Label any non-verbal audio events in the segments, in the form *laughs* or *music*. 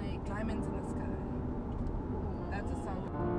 like Diamonds in the sky. That's a song.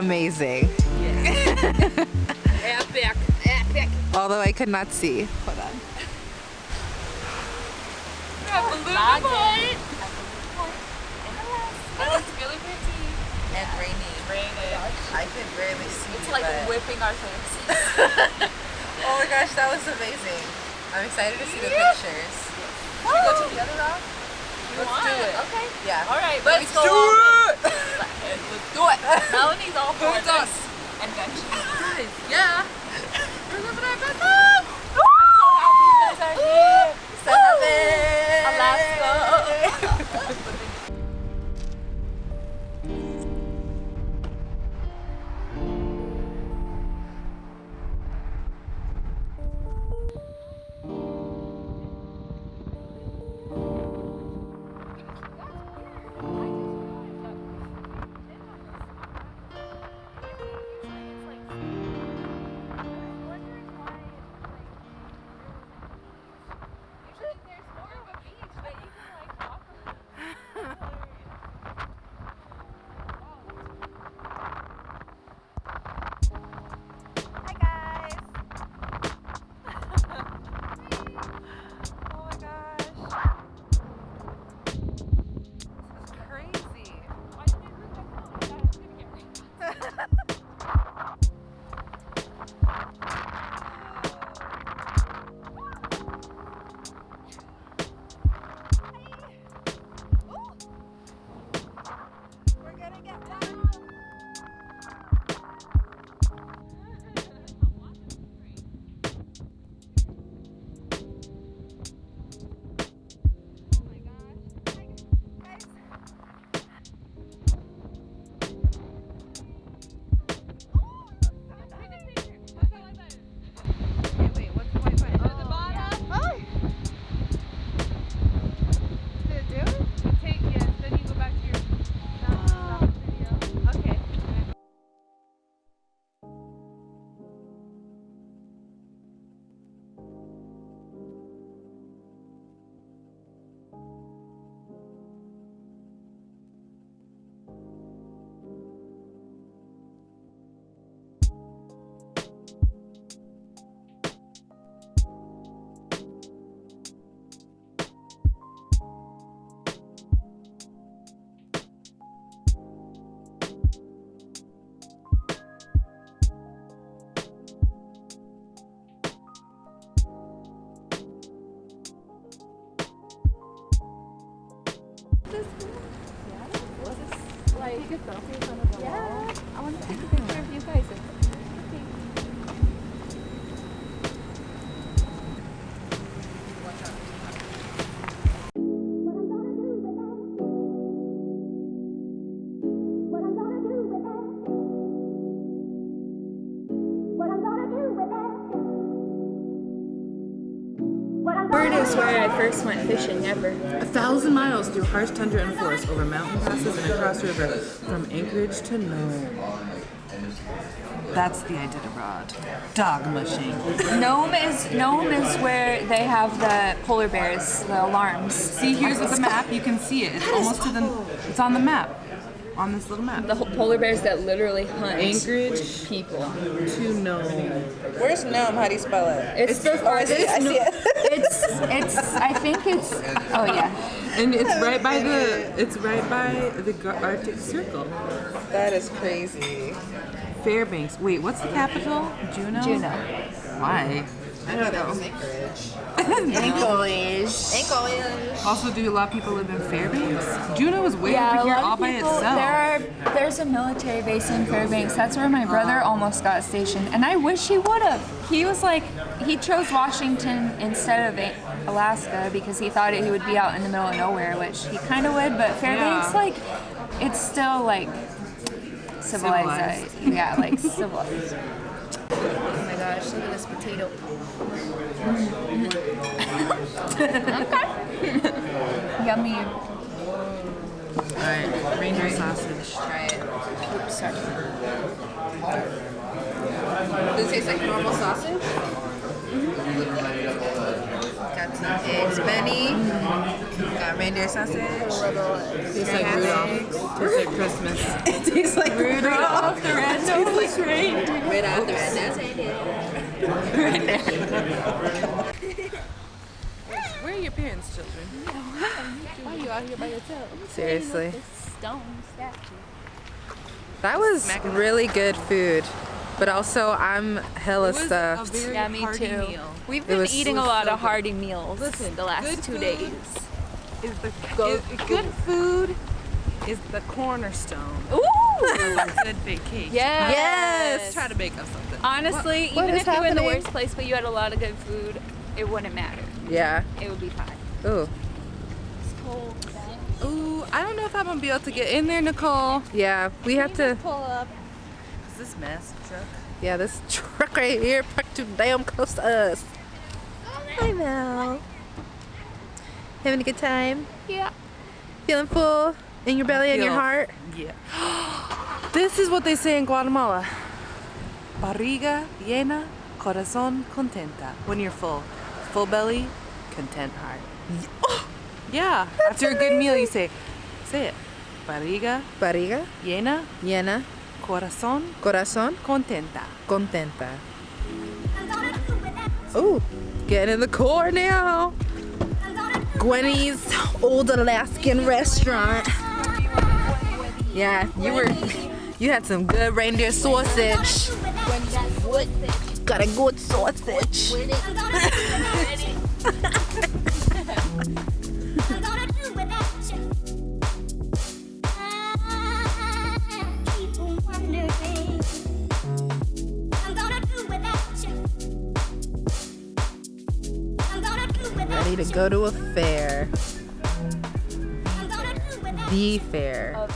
Was amazing. Epic. *laughs* Epic. Although I could not see. Hold on. Balloon It's really pretty. and rainy. Rainy. I could barely see. It's like but- whipping our face. Oh my gosh, that was amazing. I'm excited to see the pictures. Should we go to the other rock? Let's do it. Okay. Yeah. All right. Let's babies, go do on. it. Let's do it. Melanie's all for this. us? Adventure. Guys, yeah. We're living our best I'm life. so happy you guys are here. Seven. Alaska. *laughs* Yeah. First went fishing ever. A thousand miles through harsh tundra and forest, over mountain passes and across river, from Anchorage to Nome. That's the Iditarod. Dog mushing. Nome is Nome is where they have the polar bears, the alarms. See, here's the map. You can see it. It's almost to the. It's on the map. On this little map. The ho- polar bears that literally hunt Anchorage people. to Nome. Where's Nome? How do you spell it? It's the Oh, I see. I see it. it's it's I think it's oh yeah. And it's right by the. It's right by the Arctic Circle. That is crazy. Fairbanks. Wait, what's the capital? Juneau. Juneau. Why? I know that was Anchorage. *laughs* Anchorage. Anchorage. Also, do a lot of people live in Fairbanks? Juneau is way Yeah, over here all of by itself. There are there's a military base in Fairbanks. That's where my brother oh. almost got stationed, and I wish he would have. He was like he chose Washington instead of Alaska because he thought he would be out in the middle of nowhere, which he kind of would. But Fairbanks, Yeah. like, it's still like civilized. Civilized. Yeah, like civilized. *laughs* Uh, Gosh, look at this potato. Yummy. Alright, reindeer sausage. Try it. Oops, sorry. Does it taste like normal sausage? Got some eggs, Benny. Got reindeer sausage. Tastes like Rudolph. Tastes like Christmas. *laughs* It tastes like Rudolph. the red-nosed reindeer. Right out the red reindeer. Where are your parents, children? Why are you out here by yourself? Seriously. Stone statue. That was really good food. But also, I'm hella stuffed. Yeah, me too. We've been eating it a lot so of good. hearty meals Listen, the last good two food days. Is the is, good food is the cornerstone Ooh! good big cake. yes. Yes. Try to bake up something. Honestly, what even is if you were in the worst place but you had a lot of good food, it wouldn't matter. Yeah. It would be fine. Ooh. It's cold. Ooh, I don't know if I'm gonna be able to get in there, Nicole. Yeah, we have to. Pull up. Is this mess truck? Yeah, this *laughs* truck right here parked too damn close to us. Hi, Mel. Having a good time? Yeah. Feeling full in your belly and your heart? Yeah. *gasps* this is what they say in Guatemala. Barriga llena, corazón contenta. When you're full. Full belly, content heart. *gasps* Yeah. After a good meal, you say, say it. Barriga Barriga, llena, llena, corazón corazón, contenta. contenta. Ooh, getting in the car now. Gwennie's old Alaskan restaurant. Yeah, you were, you had some good reindeer sausage. Got a good sausage. *laughs* Ready to go to a fair. The fair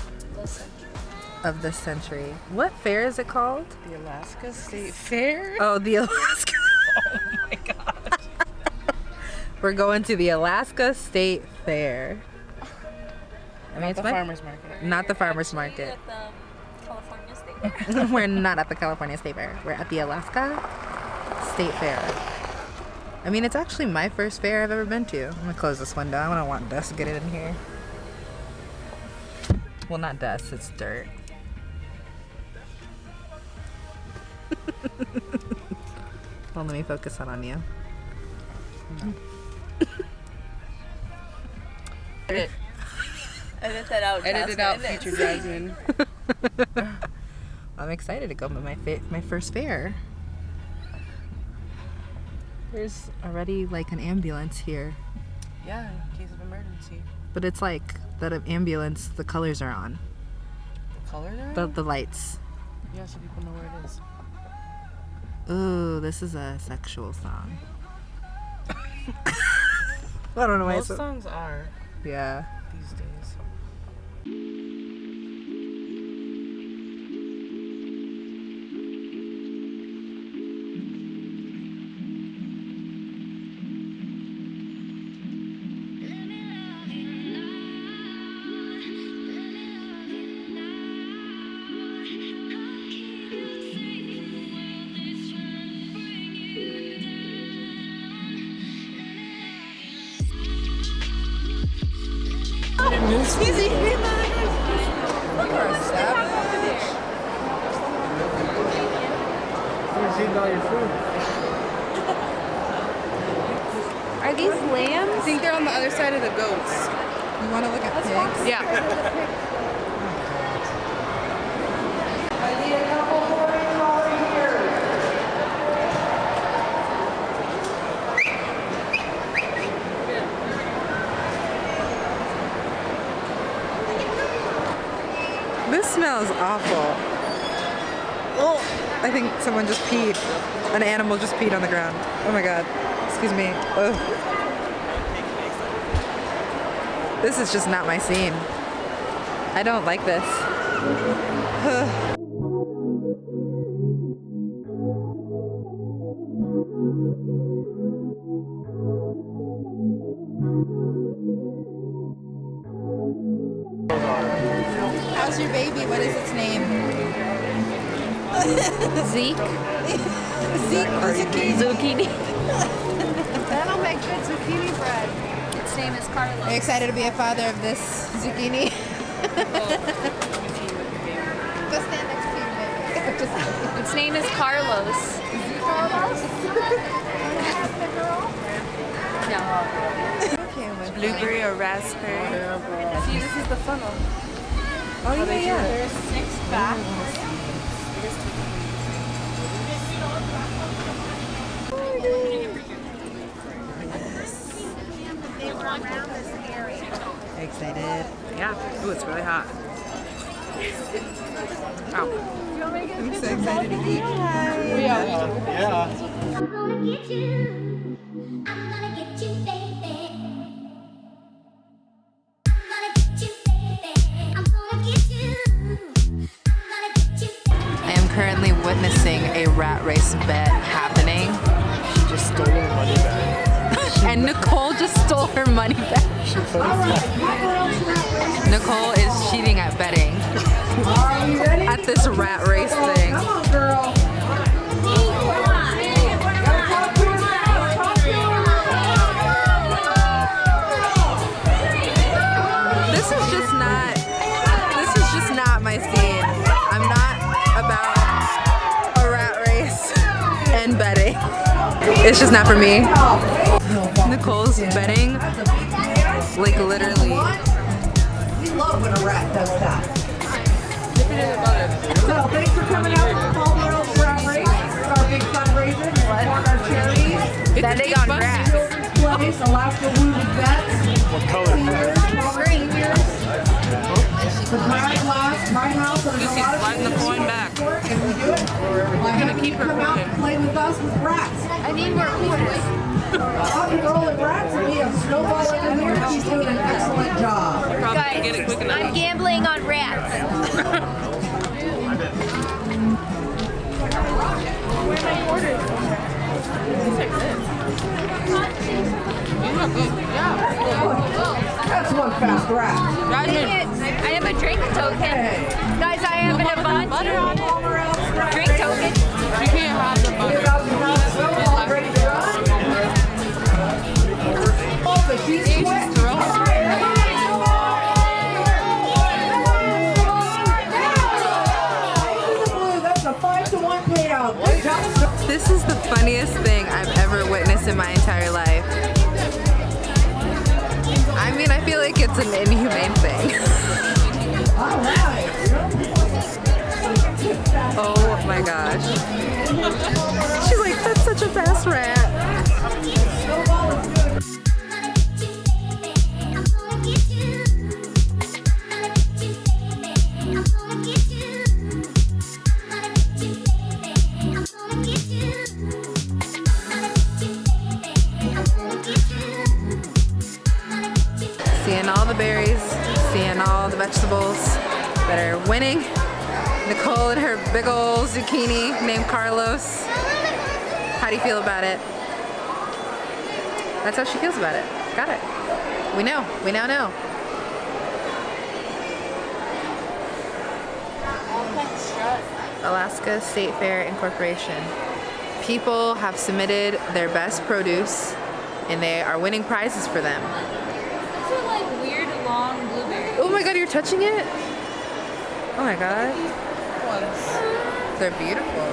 of the century. What fair is it called? The Alaska State Fair? Oh, the Alaska. *laughs* Oh my god. We're going to the Alaska State Fair. I mean, it's the my, farmer's market. not the farmer's market. the um, California State. *laughs* We're not at the California State Fair. We're at the Alaska State Fair. I mean, it's actually my first fair I've ever been to. I'm gonna close this window. I don't want dust to get in here. Well, not dust, it's dirt. *laughs* well, let me focus on on you. Edit, Edit that out. edit it out, future *laughs* Jasmine. *laughs* I'm excited to go to my fa- my first fair. There's already like an ambulance here, Yeah, in case of emergency. but it's like that ambulance. The colors are on. The Color there? The the lights. yeah, so people know where it is. Ooh, this is a sexual song. *laughs* *laughs* I don't know why Most so, songs are Yeah. these days. He's eating mine. You're a savage. He's eating all your food. Are these lambs? I think they're on the other side of the goats. You want to look at pigs? Yeah. Smells awful. Oh, I think someone just peed. An animal just peed on the ground. Oh my god. Excuse me. Ugh. This is just not my scene. I don't like this. How's Zeke? Zeke or zucchini? Zucchini. That'll make good zucchini bread. Its name is Are you Carlos. excited to be a father of this zucchini? Go stand next to your baby. Its name is Carlos. *laughs* No. okay Blueberry or raspberry. See, this is the funnel. Oh yeah, yeah. There's six back. Excited. Yeah. Ooh, it's really hot. Ow. I'm so excited to eat. Yeah. I'm Nicole is cheating at betting. At this rat race thing. This is just not this is just not my scene. I'm not about a rat race and betting. It's just not for me. Nicole's betting like literally We love when a rat does that. So thanks for coming out to Palmer's Rat Race. It's our big fundraiser to support our charities. Betting on rats. Children's Place, Alaska Wounded Vets. What color? Green. The bride last, my house, and there's a lot of Sliding the coin back. support, and we do it. We're gonna keep her Come out and play with us with rats. I need more quarters. Rock and rolling rats, and we have Snowball in here. She's doing an excellent job. Probably can get enough. I'm gambling on rats. That's one fast rat. Dang it. I have a drink token. Guys, I have an Avanti drink token. You can't have the butter. In my entire life. I mean, I feel like it's an inhumane thing. *laughs* Oh my gosh. She's like, that's such a fast rat. Nicole and her big old zucchini named Carlos. How do you feel about it? That's how she feels about it. Got it. We know. We now know. Alaska State Fair Incorporation. People have submitted their best produce and they are winning prizes for them. These are like weird long blueberries. Oh my god, you're touching it? Oh my god. They're beautiful.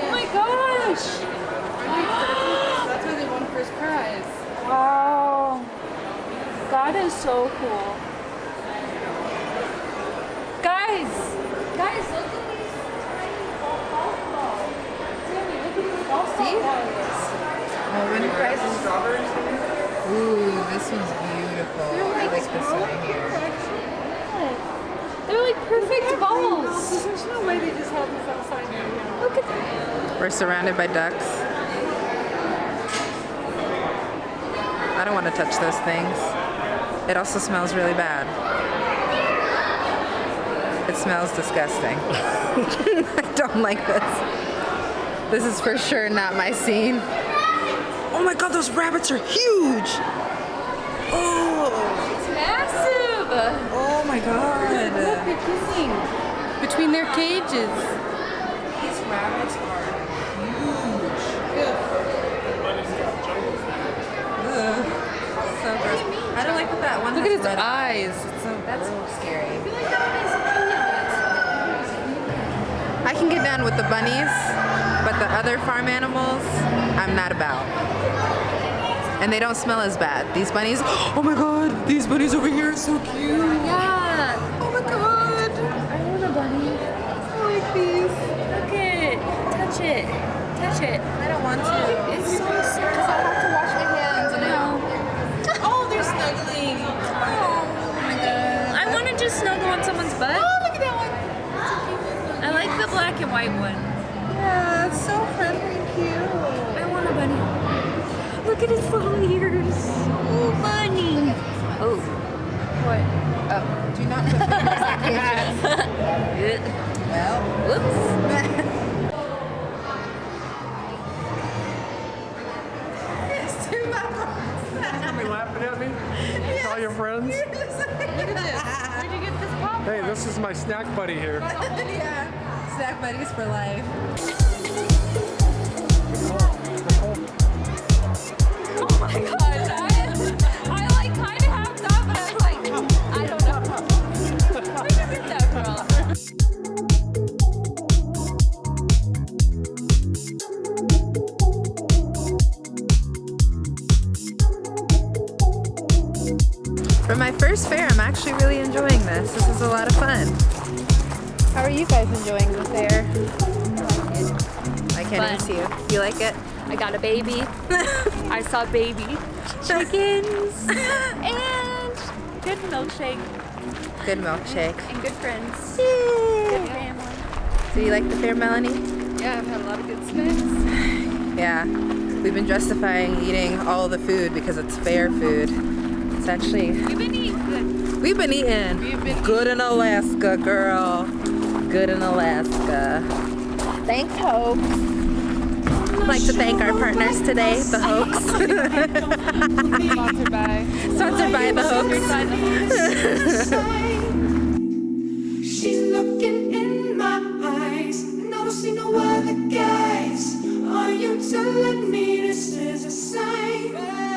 Oh my gosh! That's why they won first prize. Wow. That is so cool. Guys! Guys, look at these tiny golf balls. Sammy, look at these golf balls. Oh, winner prizes. Ooh, this one's beautiful. I like this one right here. They're like perfect balls. There's no way they just have this outside right now. Look at that. We're surrounded by ducks. I don't want to touch those things. It also smells really bad. It smells disgusting. *laughs* I don't like this. This is for sure not my scene. Oh my god, those rabbits are huge! Oh, Oh my god. Look, They're kissing between their cages. These rabbits are huge. Ugh. So gross. I don't like that that one Look at red eyes. It's so That's scary. I can get down with the bunnies, but the other farm animals, I'm not about. And they don't smell as bad. These bunnies, oh my god, these bunnies over here are so cute. Yeah. Oh my god. I want a bunny. I like these. Look it. Touch it. Touch it. I don't want to. It's so soft. Because I have to wash my hands and I Oh, they're snuggling. Oh my god. I want to just snuggle on someone's butt. Oh, look at that one. I like the black and white one. Yeah, it's so friendly and cute. I want a bunny. Look at its little ears. Oh, bunny. Oh. What? Oh, do not put fingers in cages. *laughs* Well, Whoops. it's too much. Somebody laughing at me? All your friends? Look at this. Where'd you get this pop? Hey, this is my snack buddy here. *laughs* yeah. Snack buddies for life. For my first fair, I'm actually really enjoying this. This is a lot of fun. How are you guys enjoying the fair? I can't even Fun. see you. You like it? I got a baby. *laughs* I saw baby chickens *laughs* and good milkshake Good milkshake. and good friends. Good family. Do you like the fair, Melanie? Yeah, I've had a lot of good snacks. *sighs* Yeah. We've been justifying eating all the food because it's fair food. It's actually We've been eating good. We've been eating We've been good in Alaska, girl. Good in Alaska. Thanks, Hoax. Like to thank our partners today, the Hoax. Sponsored by. Sponsored by the Hoax. She's looking in my eyes, and I don't see no other guys. Are you telling me this is a sign?